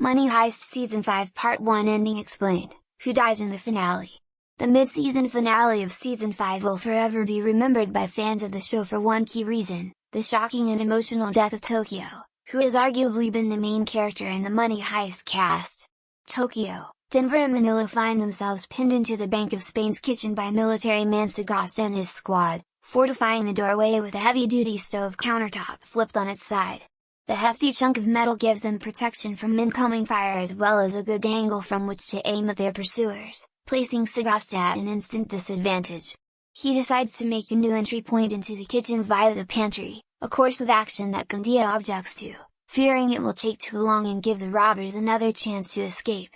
Money Heist Season 5 Part 1 Ending Explained, Who Dies in the Finale The mid-season finale of Season 5 will forever be remembered by fans of the show for one key reason, the shocking and emotional death of Tokyo, who has arguably been the main character in the Money Heist cast. Tokyo, Denver and Manila find themselves pinned into the Bank of Spain's kitchen by military man Sagasta and his squad, fortifying the doorway with a heavy-duty stove countertop flipped on its side. The hefty chunk of metal gives them protection from incoming fire as well as a good angle from which to aim at their pursuers, placing Sagasta at an instant disadvantage. He decides to make a new entry point into the kitchen via the pantry, a course of action that Gandia objects to, fearing it will take too long and give the robbers another chance to escape.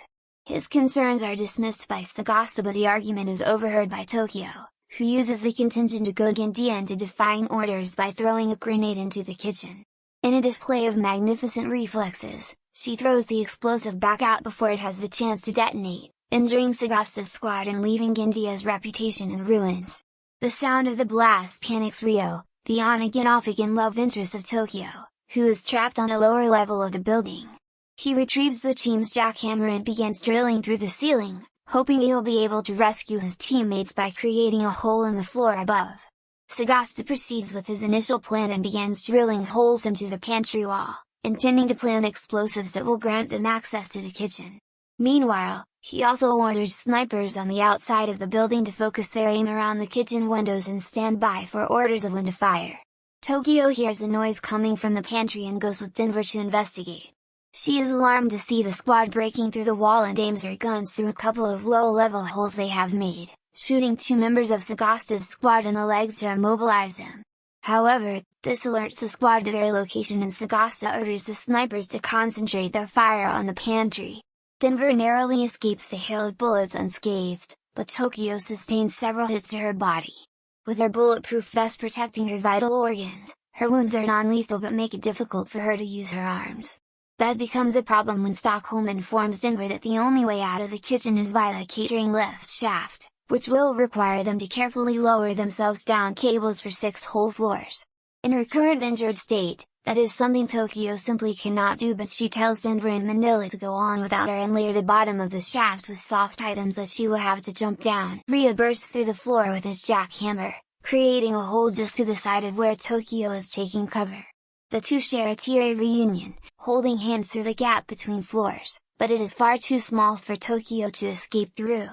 His concerns are dismissed by Sagasta but the argument is overheard by Tokyo, who uses the contingent to goad Gandia into defying orders by throwing a grenade into the kitchen. In a display of magnificent reflexes, she throws the explosive back out before it has the chance to detonate, injuring Sagasta's squad and leaving Gandia's reputation in ruins. The sound of the blast panics Rio, the on-again off-again love interest of Tokyo, who is trapped on a lower level of the building. He retrieves the team's jackhammer and begins drilling through the ceiling, hoping he'll be able to rescue his teammates by creating a hole in the floor above. Sagasta proceeds with his initial plan and begins drilling holes into the pantry wall, intending to plant explosives that will grant them access to the kitchen. Meanwhile, he also orders snipers on the outside of the building to focus their aim around the kitchen windows and stand by for orders of when to fire. Tokyo hears a noise coming from the pantry and goes with Denver to investigate. She is alarmed to see the squad breaking through the wall and aims her guns through a couple of low-level holes they have made shooting two members of Sagasta's squad in the legs to immobilize them. However, this alerts the squad to their location and Sagasta orders the snipers to concentrate their fire on the pantry. Denver narrowly escapes the hail of bullets unscathed, but Tokyo sustains several hits to her body. With her bulletproof vest protecting her vital organs, her wounds are non-lethal but make it difficult for her to use her arms. That becomes a problem when Stockholm informs Denver that the only way out of the kitchen is via the catering lift shaft which will require them to carefully lower themselves down cables for 6 whole floors. In her current injured state, that is something Tokyo simply cannot do but she tells Denver and Manila to go on without her and layer the bottom of the shaft with soft items that she will have to jump down. Rio bursts through the floor with his jackhammer, creating a hole just to the side of where Tokyo is taking cover. The two share a teary reunion, holding hands through the gap between floors, but it is far too small for Tokyo to escape through.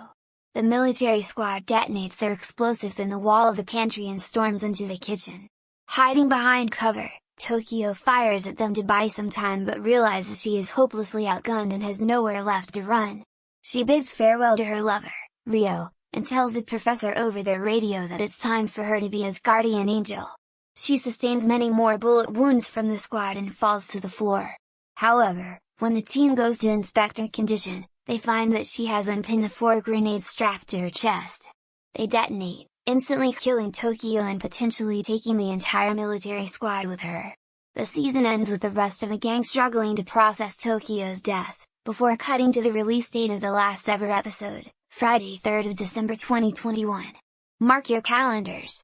The military squad detonates their explosives in the wall of the pantry and storms into the kitchen. Hiding behind cover, Tokyo fires at them to buy some time but realizes she is hopelessly outgunned and has nowhere left to run. She bids farewell to her lover, Rio, and tells the professor over their radio that it's time for her to be his guardian angel. She sustains many more bullet wounds from the squad and falls to the floor. However, when the team goes to inspect her condition, they find that she has unpinned the four grenades strapped to her chest. They detonate, instantly killing Tokyo and potentially taking the entire military squad with her. The season ends with the rest of the gang struggling to process Tokyo's death, before cutting to the release date of the last ever episode, Friday 3rd of December 2021. Mark your calendars!